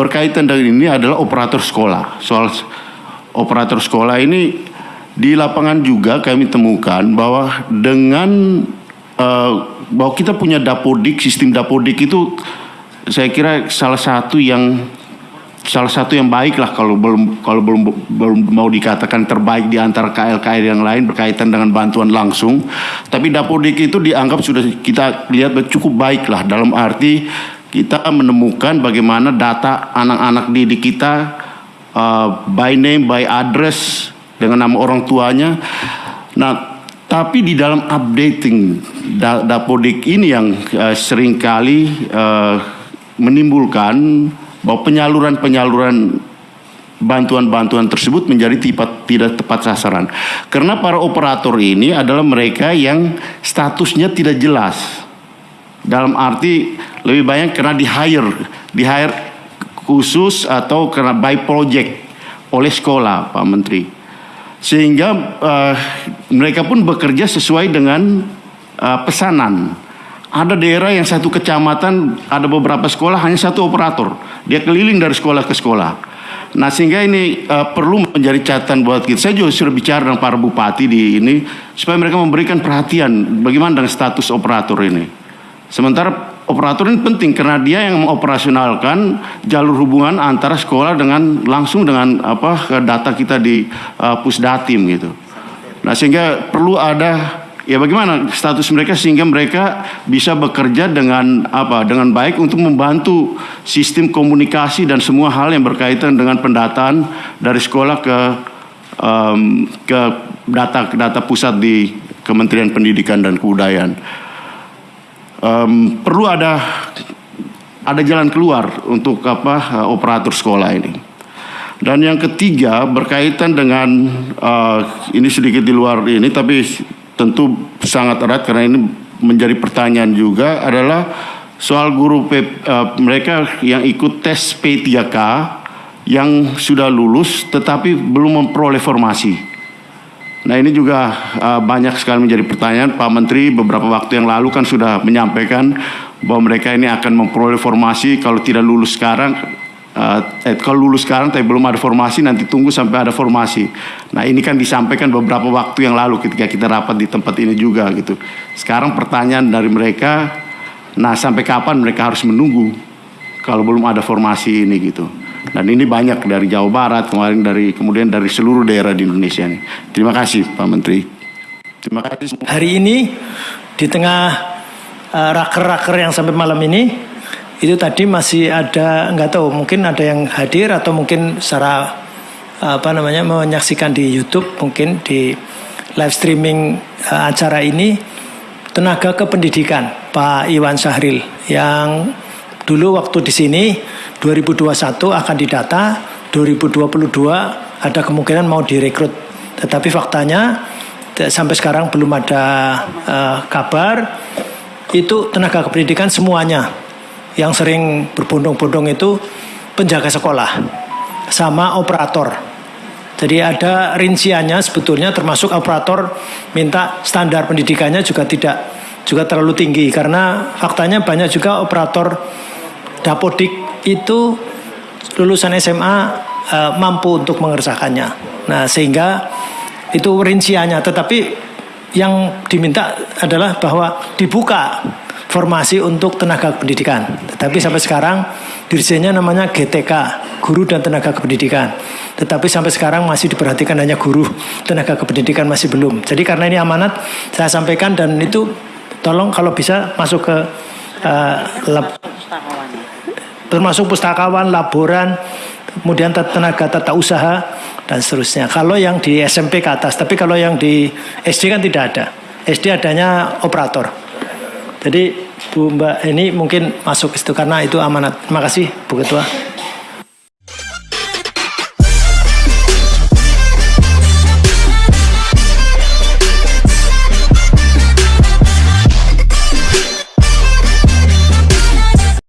berkaitan dengan ini adalah operator sekolah. Soal operator sekolah ini di lapangan juga kami temukan bahwa dengan uh, bahwa kita punya dapodik, sistem dapodik itu saya kira salah satu yang salah satu yang baik lah kalau belum kalau belum belum mau dikatakan terbaik di antara KL-KL yang lain berkaitan dengan bantuan langsung. Tapi Dapodik itu dianggap sudah kita lihat cukup baik lah dalam arti kita menemukan bagaimana data anak-anak didik kita uh, by name, by address dengan nama orang tuanya. Nah, tapi di dalam updating Dapodik ini yang uh, sering kali uh, menimbulkan bahwa penyaluran-penyaluran bantuan-bantuan tersebut menjadi tipat, tidak tepat sasaran. Karena para operator ini adalah mereka yang statusnya tidak jelas. Dalam arti lebih banyak karena di hire, di hire khusus atau karena by project oleh sekolah, Pak Menteri. Sehingga uh, mereka pun bekerja sesuai dengan uh, pesanan. Ada daerah yang satu kecamatan ada beberapa sekolah hanya satu operator. Dia keliling dari sekolah ke sekolah. Nah sehingga ini uh, perlu menjadi catatan buat kita. Saya juga sudah bicara dengan para bupati di ini supaya mereka memberikan perhatian bagaimana dengan status operator ini. Sementara operator ini penting karena dia yang mengoperasionalkan jalur hubungan antara sekolah dengan langsung dengan apa data kita di uh, pusdatim gitu. Nah sehingga perlu ada ya bagaimana status mereka sehingga mereka bisa bekerja dengan apa dengan baik untuk membantu sistem komunikasi dan semua hal yang berkaitan dengan pendataan dari sekolah ke um, ke data data pusat di Kementerian Pendidikan dan Kebudayaan um, perlu ada ada jalan keluar untuk apa operator sekolah ini. Dan yang ketiga berkaitan dengan uh, ini sedikit di luar ini tapi tentu sangat erat karena ini menjadi pertanyaan juga adalah soal guru P, uh, mereka yang ikut tes P3K yang sudah lulus tetapi belum memperoleh formasi. Nah ini juga uh, banyak sekali menjadi pertanyaan Pak Menteri beberapa waktu yang lalu kan sudah menyampaikan bahwa mereka ini akan memperoleh formasi kalau tidak lulus sekarang Uh, eh, kalau lulus sekarang tapi belum ada formasi nanti tunggu sampai ada formasi. Nah ini kan disampaikan beberapa waktu yang lalu ketika kita rapat di tempat ini juga gitu. Sekarang pertanyaan dari mereka, nah sampai kapan mereka harus menunggu kalau belum ada formasi ini gitu. Dan ini banyak dari Jawa Barat kemarin dari kemudian dari seluruh daerah di Indonesia nih. Terima kasih Pak Menteri. Terima kasih. Hari ini di tengah uh, raker-raker yang sampai malam ini itu tadi masih ada nggak tahu mungkin ada yang hadir atau mungkin secara apa namanya menyaksikan di YouTube mungkin di live streaming uh, acara ini tenaga kependidikan Pak Iwan Sahril yang dulu waktu di sini 2021 akan didata 2022 ada kemungkinan mau direkrut. Tetapi faktanya sampai sekarang belum ada uh, kabar. Itu tenaga kependidikan semuanya yang sering berbondong-bondong itu penjaga sekolah sama operator. Jadi ada rinciannya sebetulnya termasuk operator minta standar pendidikannya juga tidak juga terlalu tinggi. Karena faktanya banyak juga operator dapodik itu lulusan SMA e, mampu untuk mengerjakannya. Nah, sehingga itu rinciannya tetapi yang diminta adalah bahwa dibuka formasi untuk tenaga pendidikan. Tetapi sampai sekarang dirjennya namanya GTK, Guru dan Tenaga Kependidikan. Tetapi sampai sekarang masih diperhatikan hanya guru, tenaga kependidikan masih belum. Jadi karena ini amanat saya sampaikan dan itu tolong kalau bisa masuk ke uh, lab, termasuk pustakawan, laboran, kemudian tenaga tata usaha dan seterusnya. Kalau yang di SMP ke atas, tapi kalau yang di SD kan tidak ada. SD adanya operator. Jadi Bu Mbak ini mungkin masuk ke situ karena itu amanat. Terima kasih Bu Ketua.